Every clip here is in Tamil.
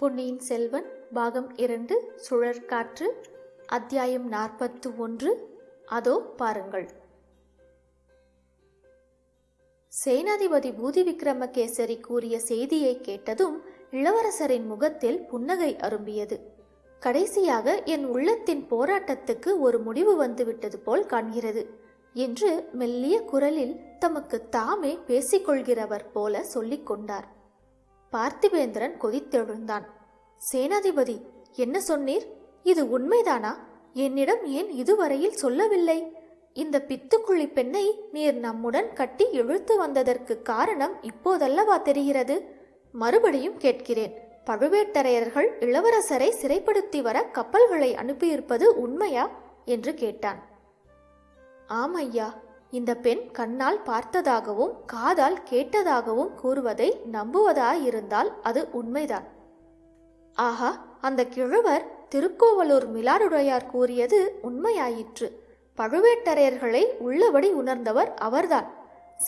பொன்னியின் செல்வன் பாகம் இரண்டு சுழற்காற்று அத்தியாயம் நாற்பத்து ஒன்று. அதோ பாருங்கள். சேனாதிபதி பூதி விக்ரமகேசரி கூறிய செய்தியை கேட்டதும் இளவரசரின் முகத்தில் புன்னகை அரும்பியது. கடைசியாக என் உள்ளத்தின் போராட்டத்துக்கு ஒரு முடிவு வந்துவிட்டது போல் காண்கிறது என்று மெல்லிய குரலில் தமக்கு தாமே பேசிக்கொள்கிறவர் போல சொல்லிக் கொண்டார் பார்த்திபேந்திரன் கொதித்தெழுந்தான். சேனாதிபதி என்ன சொன்னீர்? இது உண்மைதானா? என்னிடம் ஏன் இதுவரையில் சொல்லவில்லை? இந்த பித்துக்குழி பெண்ணை நீர் நம்முடன் கட்டி இழுத்து வந்ததற்கு காரணம் இப்போதல்லவா தெரிகிறது? மறுபடியும் கேட்கிறேன். பழுவேட்டரையர்கள் இளவரசரை சிறைப்படுத்தி வர கப்பல்களை அனுப்பியிருப்பது உண்மையா? என்று கேட்டான். ஆமையா இந்த பெண் கண்ணால் பார்த்ததாகவும் காதால் கேட்டதாகவும் கூறுவதை நம்புவதாயிருந்தால் அது உண்மைதான். ஆஹா அந்த கிழவர் திருக்கோவலூர் மிலாருடையார் கூறியது உண்மையாயிற்று. பழுவேட்டரையர்களை உள்ளபடி உணர்ந்தவர் அவர்தான்.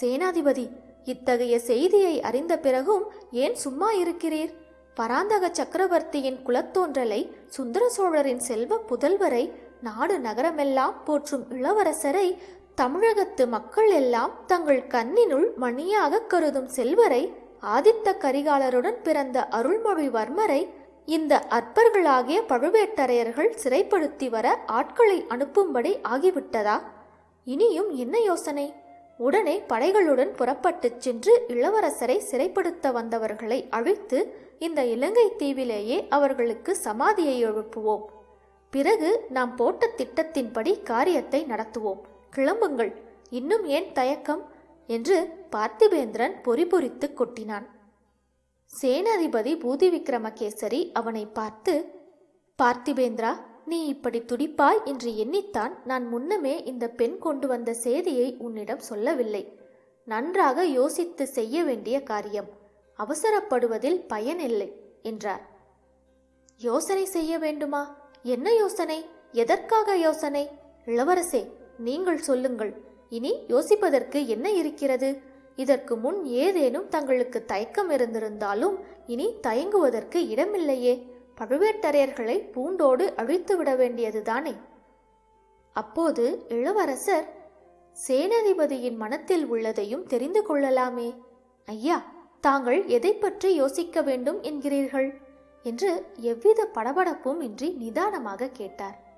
சேனாதிபதி இத்தகைய செய்தியை அறிந்த பிறகும் ஏன் சும்மா இருக்கிறீர்? பராந்தக சக்கரவர்த்தியின் குலத்தோன்றலை சுந்தர சோழரின் செல்வ புதல்வரை நாடு நகரமெல்லாம் போற்றும் இளவரசரை தமிழகத்து மக்கள் எல்லாம் தங்கள் கண்ணினுள் மணியாக கருதும் செல்வரை ஆதித்த கரிகாலருடன் பிறந்த அருள்மொழிவர்மரை இந்த அற்பர்களாகிய பழுவேட்டரையர்கள் சிறைப்படுத்தி வர ஆட்களை அனுப்பும்படி ஆகிவிட்டதா? இனியும் என்ன யோசனை? உடனே படைகளுடன் புறப்பட்டுச் சென்று இளவரசரை சிறைப்படுத்த வந்தவர்களை அழித்து இந்த இலங்கை தீவிலேயே அவர்களுக்கு சமாதியை எழுப்புவோம். பிறகு நாம் போட்ட திட்டத்தின்படி காரியத்தை நடத்துவோம். கிளம்புங்கள். இன்னும் ஏன் தயக்கம்? என்று பார்த்திபேந்திரன் பொறிபொறித்து கொட்டினான். சேனாதிபதி பூதி விக்ரமகேசரி அவனை பார்த்து பார்த்திபேந்திரா நீ இப்படி துடிப்பாய் என்று எண்ணித்தான் நான் முன்னமே இந்த பெண் கொண்டு வந்த செய்தியை உன்னிடம் சொல்லவில்லை. நன்றாக யோசித்து செய்ய வேண்டிய காரியம். அவசரப்படுவதில் பயனில்லை என்றார். யோசனை செய்ய வேண்டுமா? என்ன யோசனை? எதற்காக யோசனை? இளவரசே நீங்கள் சொல்லுங்கள். இனி யோசிப்பதற்கு என்ன இருக்கிறது? இதற்கு முன் ஏதேனும் தங்களுக்கு தயக்கம் இருந்திருந்தாலும் இனி தயங்குவதற்கு இடமில்லையே. பழுவேட்டரையர்களை பூண்டோடு அழித்து விட வேண்டியதுதானே? அப்போது இளவரசர் சேனாதிபதியின் மனத்தில் உள்ளதையும் தெரிந்து கொள்ளலாமே. ஐயா தாங்கள் எதை பற்றி யோசிக்க வேண்டும் என்கிறீர்கள்? என்று எவ்வித படபடப்பும் இன்றி நிதானமாக கேட்டார்.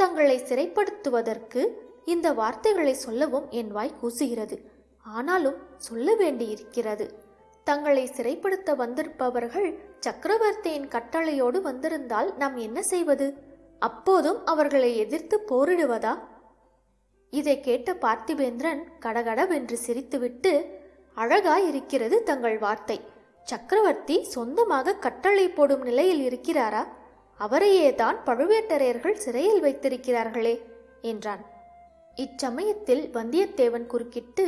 தங்களை சிறைப்படுத்துவதற்கு இந்த வார்த்தைகளை சொல்லவும் என் வாய் கூசுகிறது. ஆனாலும் சொல்ல வேண்டியிருக்கிறது. தங்களை சிறைப்படுத்த வந்திருப்பவர்கள் சக்கரவர்த்தியின் கட்டளையோடு வந்திருந்தால் நாம் என்ன செய்வது? அப்போதும் அவர்களை எதிர்த்து போரிடுவதா? இதை கேட்ட பார்த்திபேந்திரன் கடகடவென்று சிரித்துவிட்டு அழகாய் இருக்கிறது தங்கள் வார்த்தை. சக்கரவர்த்தி சொந்தமாக கட்டளை போடும் நிலையில் இருக்கிறாரா? அவரையே தான் பழுவேட்டரையர்கள் சிறையில் வைத்திருக்கிறார்களே என்றான். இச்சமயத்தில் வந்தியத்தேவன் குறுக்கிட்டு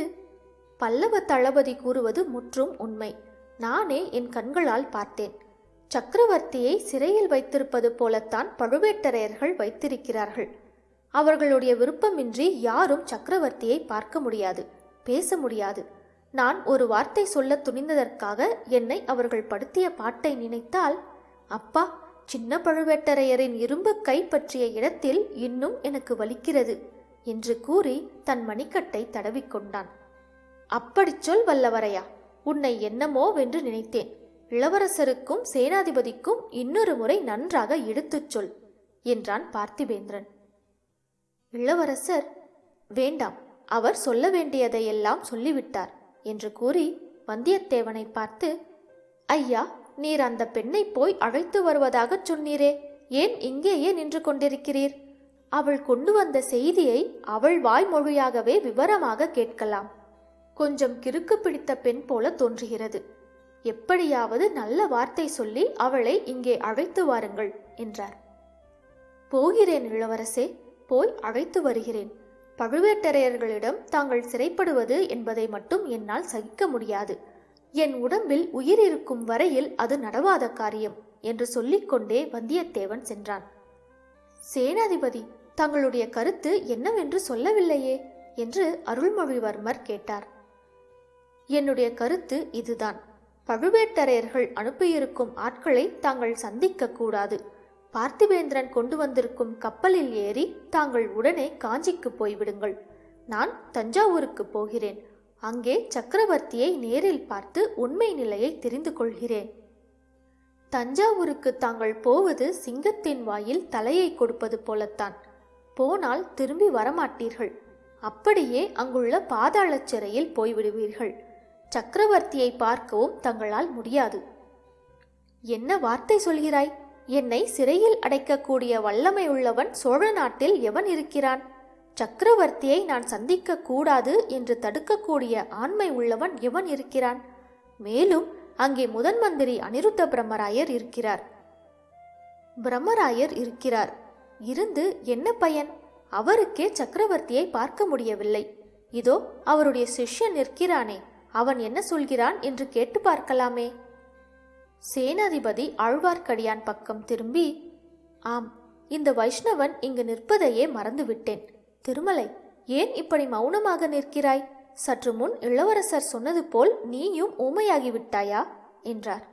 பல்லவ தளபதி கூறுவது முற்றும் உண்மை. நானே என் கண்களால் பார்த்தேன். சக்கரவர்த்தியை சிறையில் வைத்திருப்பது போலத்தான் பழுவேட்டரையர்கள் வைத்திருக்கிறார்கள். அவர்களுடைய விருப்பமின்றி யாரும் சக்கரவர்த்தியை பார்க்க முடியாது பேச முடியாது. நான் ஒரு வார்த்தை சொல்ல துணிந்ததற்காக என்னை அவர்கள் படுத்திய பாட்டை நினைத்தால் அப்பா சின்ன பழுவேட்டரையரின் இரும்பு கை பற்றிய இடத்தில் இன்னும் எனக்கு வலிக்கிறது என்று கூறி தன் மணிக்கட்டை தடவிக்கொண்டான். அப்படிச் சொல் வல்லவரையா! உன்னை என்னமோ வென்று நினைத்தேன். இளவரசருக்கும் சேனாதிபதிக்கும் இன்னொரு முறை நன்றாக எடுத்துச் சொல் என்றான் பார்த்திபேந்திரன். இளவரசர் வேண்டாம். அவர் சொல்ல வேண்டியதையெல்லாம் சொல்லிவிட்டார் என்று கூறி வந்தியத்தேவனை பார்த்து ஐயா நீர் அந்த பெண்ணை போய் அழைத்து வருவதாகச் சொன்னீரே. ஏன் இங்கேயே நின்று கொண்டிருக்கிறீர்? அவள் கொண்டு வந்த செய்தியை அவள் வாய்மொழியாகவே விவரமாக கேட்கலாம். கொஞ்சம் கிறுக்கு பிடித்த பெண் போல தோன்றுகிறது. எப்படியாவது நல்ல வார்த்தை சொல்லி அவளை இங்கே அழைத்து வாருங்கள் என்றார். போகிறேன் இளவரசே போய் அழைத்து வருகிறேன். பழுவேட்டரையர்களிடம் தாங்கள் சிறைப்படுவது என்பதை மட்டும் என்னால் சகிக்க முடியாது. என் உடம்பில் உயிர் இருக்கும் வரையில் அது நடவாத காரியம் என்று சொல்லிக்கொண்டே வந்தியத்தேவன் சென்றான். சேனாதிபதி தங்களுடைய கருத்து என்னவென்று சொல்லவில்லையே என்று அருள்மொழிவர்மர் கேட்டார். என்னுடைய கருத்து இதுதான். பழுவேட்டரையர்கள் அனுப்பியிருக்கும் ஆட்களை தாங்கள் சந்திக்க கூடாது. பார்த்திபேந்திரன் கொண்டு வந்திருக்கும் கப்பலில் ஏறி தாங்கள் உடனே காஞ்சிக்கு போய்விடுங்கள். நான் தஞ்சாவூருக்கு போகிறேன். அங்கே சக்கரவர்த்தியை நேரில் பார்த்து உண்மை நிலையை தெரிந்து கொள்கிறேன். தஞ்சாவூருக்கு தாங்கள் போவது சிங்கத்தின் வாயில் தலையை கொடுப்பது போலத்தான். போனால் திரும்பி வரமாட்டீர்கள். அப்படியே அங்குள்ள பாதாளச் சிறையில் போய்விடுவீர்கள். சக்கரவர்த்தியை பார்க்கவும் தங்களால் முடியாது. என்ன வார்த்தை சொல்கிறாய்? என்னை சிறையில் அடைக்கக்கூடிய வல்லமை உள்ளவன் சோழ நாட்டில் எவன் இருக்கிறான்? சக்கரவர்த்தியை நான் சந்திக்க கூடாது என்று தடுக்கக்கூடிய ஆண்மை உள்ளவன் எவன் இருக்கிறான்? மேலும் அங்கே முதன் மந்திரி அனிருத்த பிரம்மராயர் இருக்கிறார். பிரம்மராயர் இருக்கிறார். இருந்து என்ன பயன்? அவருக்கே சக்கரவர்த்தியை பார்க்க முடியவில்லை. இதோ அவருடைய சிஷ்யன் நிற்கிறானே. அவன் என்ன சொல்கிறான் என்று கேட்டு பார்க்கலாமே. சேனாதிபதி ஆழ்வார்க்கடியான் பக்கம் திரும்பி ஆம் இந்த வைஷ்ணவன் இங்கு நிற்பதையே மறந்துவிட்டேன். திருமலை ஏன் இப்படி மௌனமாக நிற்கிறாய்? சற்று முன் இளவரசர் சொன்னது போல் நீயும் ஊமையாகிவிட்டாயா? என்றார்.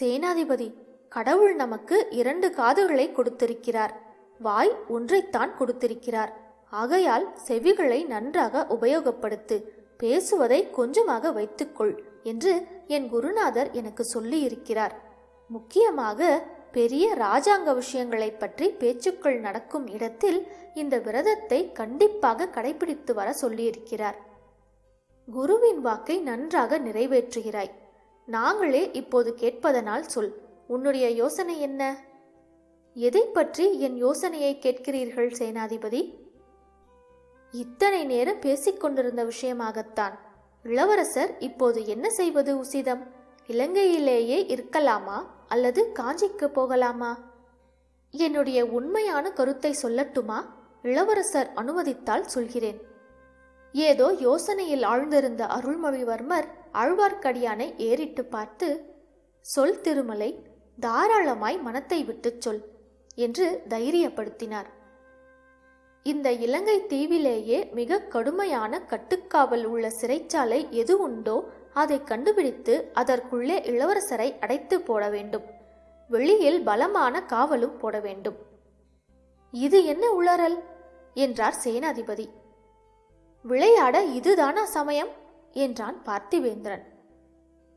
சேனாதிபதி கடவுள் நமக்கு இரண்டு காதுகளை கொடுத்திருக்கிறார். வாய் ஒன்றைத்தான் கொடுத்திருக்கிறார். ஆகையால் செவிகளை நன்றாக உபயோகப்படுத்து பேசுவதை கொஞ்சமாக வைத்துக்கொள் என்று என் குருநாதர் எனக்கு சொல்லியிருக்கிறார். முக்கியமாக பெரிய ராஜாங்க விஷயங்களை பற்றி பேச்சுக்கள் நடக்கும் இடத்தில் இந்த விரதத்தை கண்டிப்பாக கடைபிடித்து வர சொல்லியிருக்கிறார். குருவின் வாக்கை நன்றாக நிறைவேற்றுகிறாய். நாங்களே இப்போது கேட்பதனால் சொல் உன்னுடைய யோசனை என்ன? எதை பற்றி என் யோசனையை கேட்கிறீர்கள் சேனாதிபதி? இத்தனை நேரம் பேசிக்கொண்டிருந்த விஷயமாகத்தான். இளவரசர் இப்போது என்ன செய்வது உசிதம்? இலங்கையிலேயே இருக்கலாமா? அல்லது காஞ்சிக்கு போகலாமா? என்னுடைய உண்மையான கருத்தை சொல்லட்டுமா? இளவரசர் அனுமதித்தால் சொல்கிறேன். ஏதோ யோசனையில் ஆழ்ந்திருந்த அருள்மொழிவர்மர் ஆழ்வார்க்கடியானை ஏறிட்டு பார்த்து சொல் திருமலை தாராளமாய் மனத்தை விட்டுச் சொல் என்று தைரியப்படுத்தினார். இந்த இலங்கை தீவிலேயே மிக கடுமையான கட்டுக்காவல் உள்ள சிறைச்சாலை எது உண்டோ அதை கண்டுபிடித்து அதற்குள்ளே இளவரசரை அடைத்து போட வேண்டும். வெளியில் பலமான காவலும் போட வேண்டும். இது என்ன உளறல் என்றார் சேனாதிபதி. விளையாட இதுதானா சமயம்? என்றான் பார்த்திவேந்திரன்.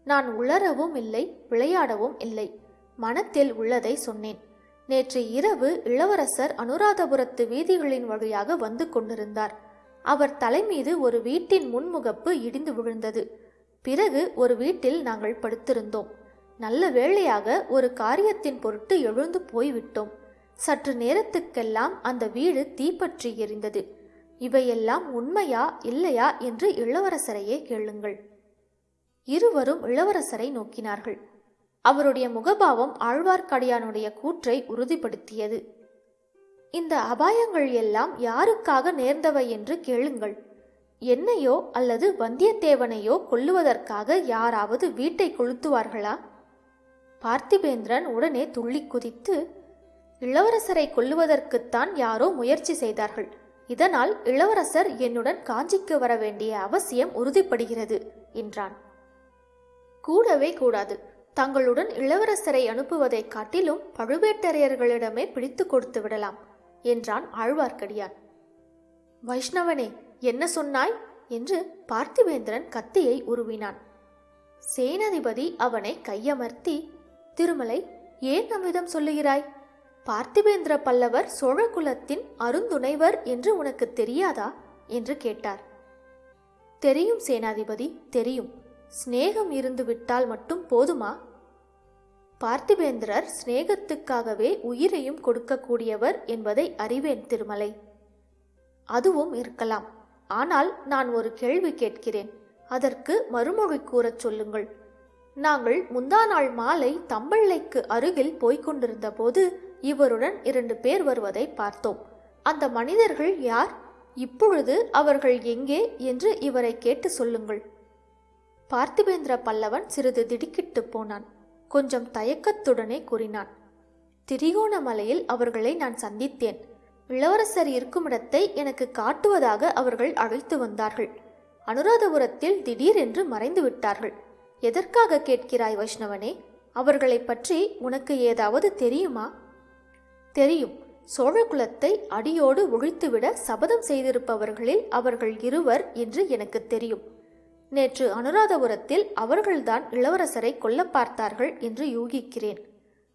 நான் உளரவும் இல்லை விளையாடவும் இல்லை. மனத்தில் உள்ளதை சொன்னேன். நேற்று இரவு இளவரசர் அனுராதபுரத்து வீதிகளின் வழியாக வந்து கொண்டிருந்தார். அவர் தலைமீது ஒரு வீட்டின் முன்முகப்பு இடிந்து விழுந்தது. பிறகு ஒரு வீட்டில் நாங்கள் படுத்திருந்தோம். நல்ல வேளையாக ஒரு காரியத்தின் பொருட்டு எழுந்து போய்விட்டோம். சற்று நேரத்துக்கெல்லாம் அந்த வீடு தீப்பற்றி எரிந்தது. இவையெல்லாம் உண்மையா இல்லையா என்று இளவரசரையே கேளுங்கள். இருவரும் இளவரசரை நோக்கினார்கள். அவருடைய முகபாவம் ஆழ்வார்க்கடியானுடைய கூற்றை உறுதிப்படுத்தியது. இந்த அபாயங்கள் எல்லாம் யாருக்காக நேர்ந்தவை என்று கேளுங்கள். என்னையோ அல்லது வந்தியத்தேவனையோ கொல்லுவதற்காக யாராவது வீட்டை கொளுத்துவார்களா? பார்த்திபேந்திரன் உடனே துள்ளி குதித்து இளவரசரை கொல்லுவதற்குத்தான் யாரோ முயற்சி செய்தார்கள். இதனால் இளவரசர் என்னுடன் காஞ்சிக்கு வர வேண்டிய அவசியம் உறுதிப்படுகிறது என்றான். கூடவே கூடாது. தங்களுடன் இளவரசரை அனுப்புவதைக் காட்டிலும் பழுவேட்டரையர்களிடமே பிடித்து கொடுத்து விடலாம் என்றான் ஆழ்வார்க்கடியான். வைஷ்ணவனே என்ன சொன்னாய்? என்று பார்த்திவேந்திரன் கத்தியை உருவினான். சேனாதிபதி அவனை கையமர்த்தி திருமலை ஏன் நம்மிடம் சொல்லுகிறாய்? பார்த்திபேந்திர பல்லவர் சோழகுலத்தின் அருந்துணைவர் என்று உனக்கு தெரியாதா? என்று கேட்டார். தெரியும் சேனாதிபதி தெரியும். சிநேகம் இருந்து விட்டால் மட்டும் போதுமா? பார்த்திபேந்திரர் சிநேகத்துக்காகவே உயிரையும் கொடுக்கக்கூடியவர் என்பதை அறிவேன் திருமலை. அதுவும் இருக்கலாம். ஆனால் நான் ஒரு கேள்வி கேட்கிறேன். அதற்கு மறுமொழி கூறச் சொல்லுங்கள். நாங்கள் முந்தா நாள் மாலை தம்பள்ளைக்கு அருகில் போய்கொண்டிருந்த போது இவருடன் இரண்டு பேர் வருவதை பார்த்தோம். அந்த மனிதர்கள் யார்? இப்பொழுது அவர்கள் எங்கே? என்று இவரை கேட்டு சொல்லுங்கள். பார்த்திபேந்திர பல்லவன் சிறிது திடுக்கிட்டு போனான். கொஞ்சம் தயக்கத்துடனே கூறினான். திரிகோணமலையில் அவர்களை நான் சந்தித்தேன். இளவரசர் இருக்குமிடத்தை எனக்கு காட்டுவதாக அவர்கள் அழைத்து வந்தார்கள். அனுராதபுரத்தில் திடீரென்று மறைந்து விட்டார்கள். எதற்காக கேட்கிறாய் வைஷ்ணவனே? அவர்களைப் பற்றி உனக்கு ஏதாவது தெரியுமா? தெரியும். சோழகுலத்தை அடியோடு ஒழித்துவிட சபதம் செய்திருப்பவர்களில் அவர்கள் இருவர் என்று எனக்கு தெரியும். நேற்று அனுராதபுரத்தில் அவர்கள்தான் இளவரசரை கொல்ல பார்த்தார்கள் என்று யூகிக்கிறேன்.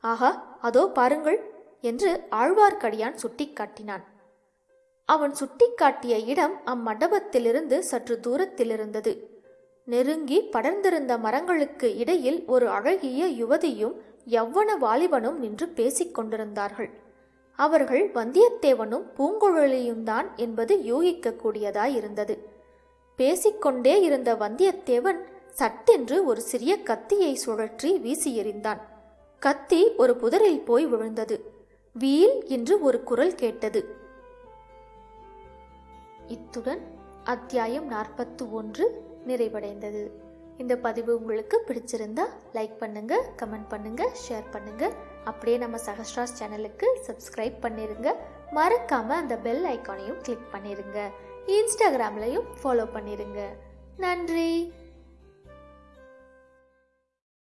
ஆஹா அதோ பாருங்கள். என்று ஆழ்வார்க்கடியான் சுட்டிக்காட்டினான். அவன் சுட்டிக்காட்டிய இடம் அம்மண்டபத்திலிருந்து சற்று தூரத்தில் இருந்தது நெருங்கி படர்ந்திருந்த மரங்களுக்கு இடையில் ஒரு அழகிய யுவதியும் எவ்வன வாலிபனும் நின்று பேசிக் கொண்டிருந்தார்கள். அவர்கள் வந்தியத்தேவனும் பூங்குழலியும் தான் என்பது யூகிக்கக்கூடியதாயிருந்தது. பேசிக்கொண்டே இருந்த வந்தியத்தேவன் சட்டென்று ஒரு சிறிய கத்தியை சுழற்றி வீசி எறிந்தான் கத்தி ஒரு புதரில் போய் விழுந்தது. வீல் என்று ஒரு குரல் கேட்டது. இத்துடன் அத்தியாயம் நாற்பத்து ஒன்று நிறைவடைந்தது. இந்த பதிவு உங்களுக்கு பிடிச்சிருந்தா லைக் பண்ணுங்க கமெண்ட் பண்ணுங்க ஷேர் பண்ணுங்க. அப்படியே நம்ம சஹஸ்ராஸ் சேனலுக்கு சப்ஸ்கிரைப் பண்ணிருங்க. மறக்காம அந்த பெல் ஐக்கானையும் கிளிக் பண்ணிருங்க. இன்ஸ்டாகிராம்லையும் ஃபாலோ பண்ணிருங்க. நன்றி!